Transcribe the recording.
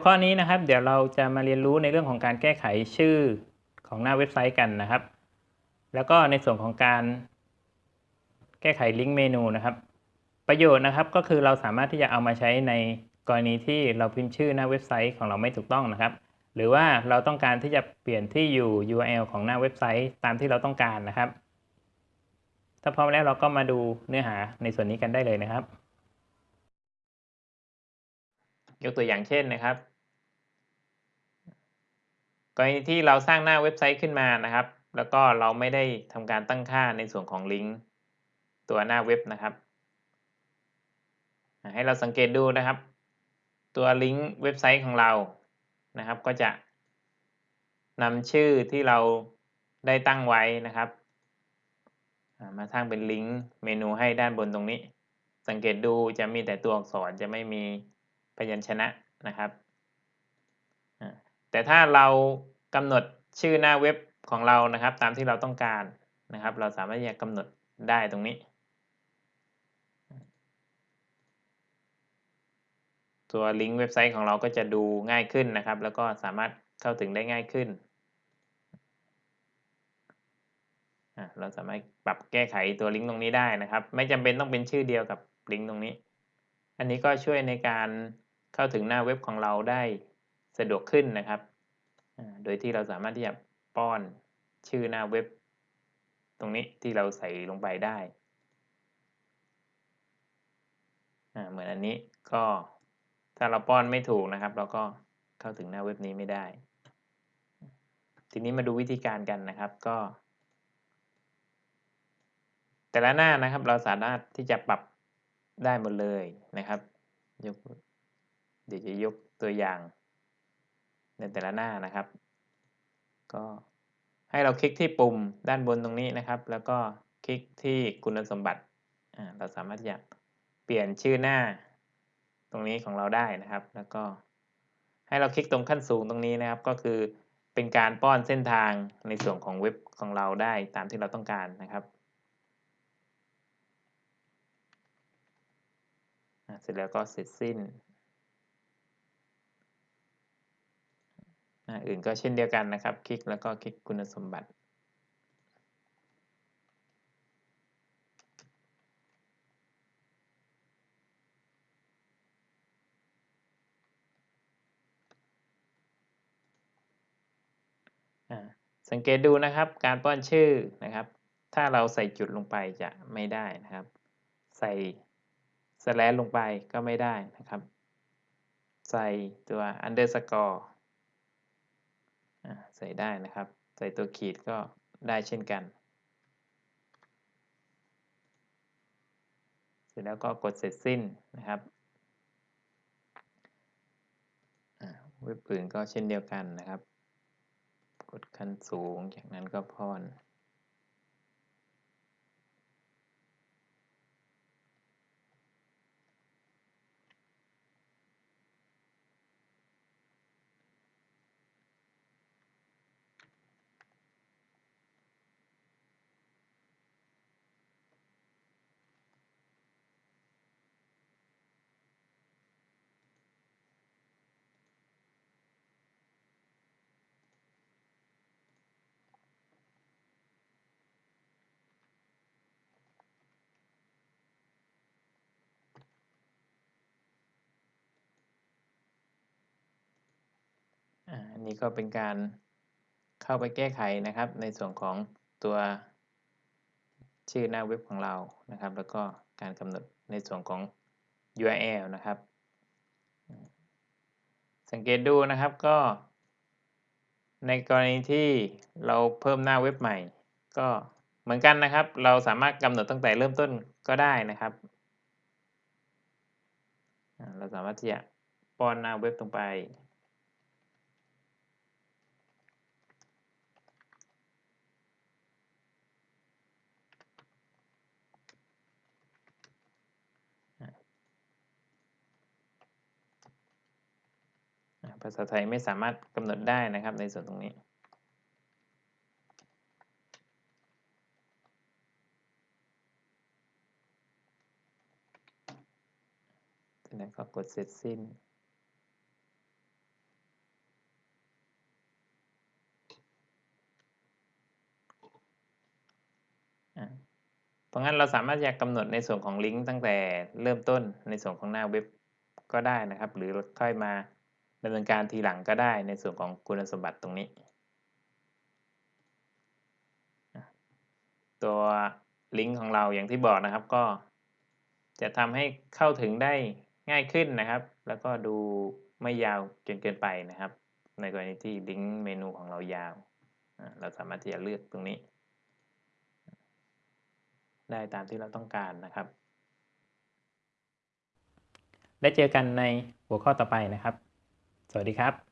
วข้อนี้นะครับ เดี๋ยวเราจะมาเรียนรู้ในเรื่องของการแก้ไขชื่อของหน้าเว็บไซต์กันนะครับ แล้วก็ในส่วนของการแก้ไขลิงก์เมนูนะครับ ประโยชน์นะครับก็คือเราสามารถที่จะเอามาใช้ในกรณีที่เราพิมพ์ชื่อหน้าเว็บไซต์ของเราไม่ถูกต้องนะครับ หรือว่าเราต้องการที่จะเปลี่ยนที่อยู่ URL ของหน้าเว็บไซต์ตามที่เราต้องการนะครับ ถ้าพร้อมแล้วเราก็มาดูเนื้อหาในส่วนนี้กันได้เลยนะครับ ยกตัวอย่างเช่นนะครับ กรณีที่เราสร้างหน้าเว็บไซต์ขึ้นมานะครับ แล้วก็เราไม่ได้ทำการตั้งค่าในส่วนของลิงก์ตัวหน้าเว็บนะครับ ให้เราสังเกตดูนะครับ ตัวลิงก์เว็บไซต์ของเรานะครับ ก็จะนำชื่อที่เราได้ตั้งไว้นะครับ มาสร้างเป็นลิงก์เมนูให้ด้านบนตรงนี้ สังเกตดูจะมีแต่ตัวอักษรจะไม่มี พยัญชนะนะครับแต่ถ้าเรากำหนดชื่อหน้าเว็บของเรานะครับ ตามที่เราต้องการนะครับ เราสามารถจะกำหนดได้ตรงนี้ ตัวลิงก์เว็บไซต์ของเราก็จะดูง่ายขึ้นนะครับ แล้วก็สามารถเข้าถึงได้ง่ายขึ้น เราสามารถปรับแก้ไขตัวลิงก์ตรงนี้ได้นะครับ ไม่จำเป็นต้องเป็นชื่อเดียวกับลิงก์ตรงนี้ อันนี้ก็ช่วยในการ เข้าถึงหน้าเว็บของเราได้สะดวกขึ้นนะครับ โดยที่เราสามารถที่จะป้อนชื่อหน้าเว็บ ตรงนี้ที่เราใส่ลงไปได้ เหมือนอันนี้ก็ถ้าเราป้อนไม่ถูกนะครับ เราก็เข้าถึงหน้าเว็บนี้ไม่ได้ ทีนี้มาดูวิธีการกันนะครับก็ แต่ละหน้านะครับเราสามารถที่จะปรับได้หมดเลยนะครับยก เดี๋ยวจะยกตัวอย่าง ในแต่ละหน้านะครับ ก็ให้เราคลิกที่ปุ่มด้านบนตรงนี้นะครับ แล้วก็คลิกที่คุณสมบัติเราสามารถจะเปลี่ยนชื่อหน้าตรงนี้ของเราได้นะครับ แล้วก็ให้เราคลิกตรงขั้นสูงตรงนี้นะครับ ก็คือเป็นการป้อนเส้นทางในส่วนของเว็บของเราได้ตามที่เราต้องการนะครับ เสร็จแล้วก็เสร็จสิ้น อื่นก็เช่นเดียวกันนะครับ คลิกแล้วก็คลิกคุณสมบัติสังเกตดูนะครับการป้อนชื่อนะครับ ถ้าเราใส่จุดลงไปจะไม่ได้นะครับ ใส่สแลนลงไปก็ไม่ได้นะครับ ใส่ตัว underscore ใส่ได้นะครับ ใส่ตัวขีดก็ได้เช่นกัน เสร็จแล้วก็กดเสร็จสิ้นนะครับเว็บอื่นก็เช่นเดียวกันนะครับ กดขั้นสูงจากนั้นก็พอนอั นนี้ก็เป็นการเข้าไปแก้ไขนะครับ ในส่วนของตัวชื่อหน้าเว็บของเรานะครับ แล้วก็การกำหนดในส่วนของ URL นะครับ สังเกตดูนะครับก็ ในกรณีที่เราเพิ่มหน้าเว็บใหม่ ก็เหมือนกันนะครับ เราสามารถกำหนดตั้งแต่เริ่มต้นก็ได้นะครับ เราสามารถที่จะป้อนหน้าเว็บตรงไป ภาษาไทยไม่สามารถกำหนดได้นะครับในส่วนตรงนี้ จากนั้นก็กดเสร็จสิ้นเพราะงั้นเราสามารถอยากกำหนดในส่วนของลิงก์ตั้งแต่เริ่มต้นในส่วนของหน้าเว็บก็ได้นะครับ หรือค่อยมา ดำเนินการทีหลังก็ได้ในส่วนของคุณสมบัติตรงนี้ ตัวลิงก์ของเราอย่างที่บอกนะครับก็จะทำให้เข้าถึงได้ง่ายขึ้นนะครับ แล้วก็ดูไม่ยาวจนเกินไปนะครับ ในกรณีที่ลิงก์เมนูของเรายาว เราสามารถที่จะเลือกตรงนี้ ได้ตามที่เราต้องการนะครับ และเจอกันในหัวข้อต่อไปนะครับ สวัสดีครับ